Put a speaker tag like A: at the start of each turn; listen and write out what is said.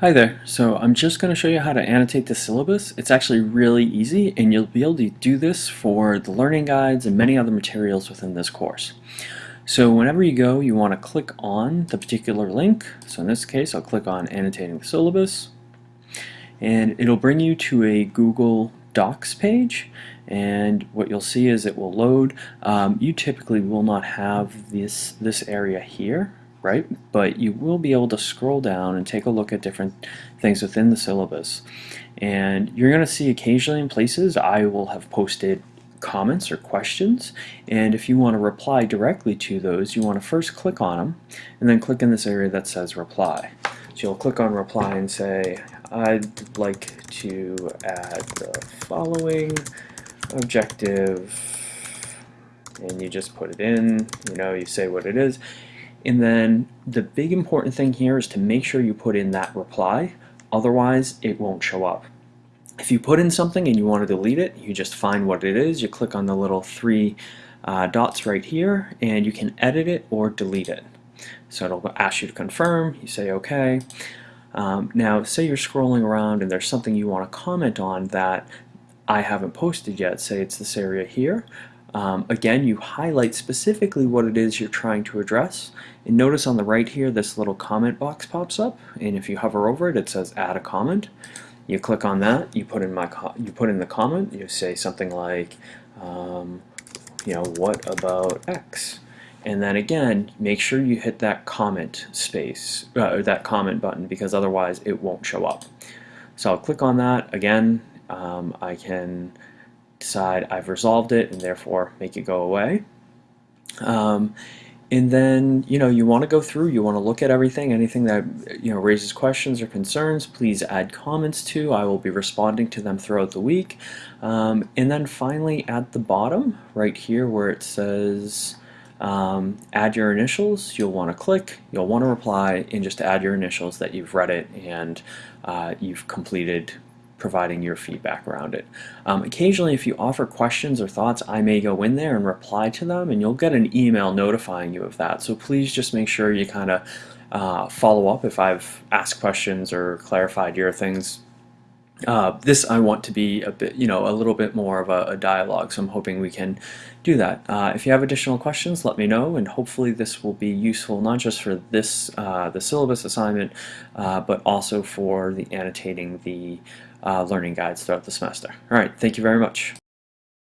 A: Hi there. So I'm just going to show you how to annotate the syllabus. It's actually really easy and you'll be able to do this for the learning guides and many other materials within this course. So whenever you go you want to click on the particular link. So in this case I'll click on annotating the syllabus and it'll bring you to a Google Docs page and what you'll see is it will load. Um, you typically will not have this, this area here right? But you will be able to scroll down and take a look at different things within the syllabus. And you're going to see occasionally in places I will have posted comments or questions and if you want to reply directly to those you want to first click on them and then click in this area that says reply so you'll click on reply and say I'd like to add the following objective and you just put it in you know you say what it is and then the big important thing here is to make sure you put in that reply, otherwise it won't show up. If you put in something and you want to delete it, you just find what it is, you click on the little three uh, dots right here, and you can edit it or delete it. So it'll ask you to confirm, you say okay. Um, now say you're scrolling around and there's something you want to comment on that I haven't posted yet, say it's this area here. Um, again, you highlight specifically what it is you're trying to address. And notice on the right here, this little comment box pops up. And if you hover over it, it says add a comment. You click on that, you put in my you put in the comment, you say something like, um, you know, what about X? And then again, make sure you hit that comment space, uh, or that comment button, because otherwise it won't show up. So I'll click on that. Again, um, I can decide I've resolved it and therefore make it go away. Um, and then you know you want to go through you want to look at everything anything that you know raises questions or concerns please add comments to I will be responding to them throughout the week um, and then finally at the bottom right here where it says um, add your initials you'll want to click you'll want to reply and just add your initials that you've read it and uh, you've completed providing your feedback around it. Um, occasionally if you offer questions or thoughts I may go in there and reply to them and you'll get an email notifying you of that so please just make sure you kind of uh, follow up if I've asked questions or clarified your things uh, this I want to be a bit, you know, a little bit more of a, a dialogue, so I'm hoping we can do that. Uh, if you have additional questions, let me know, and hopefully this will be useful not just for this, uh, the syllabus assignment, uh, but also for the annotating the uh, learning guides throughout the semester. All right, thank you very much.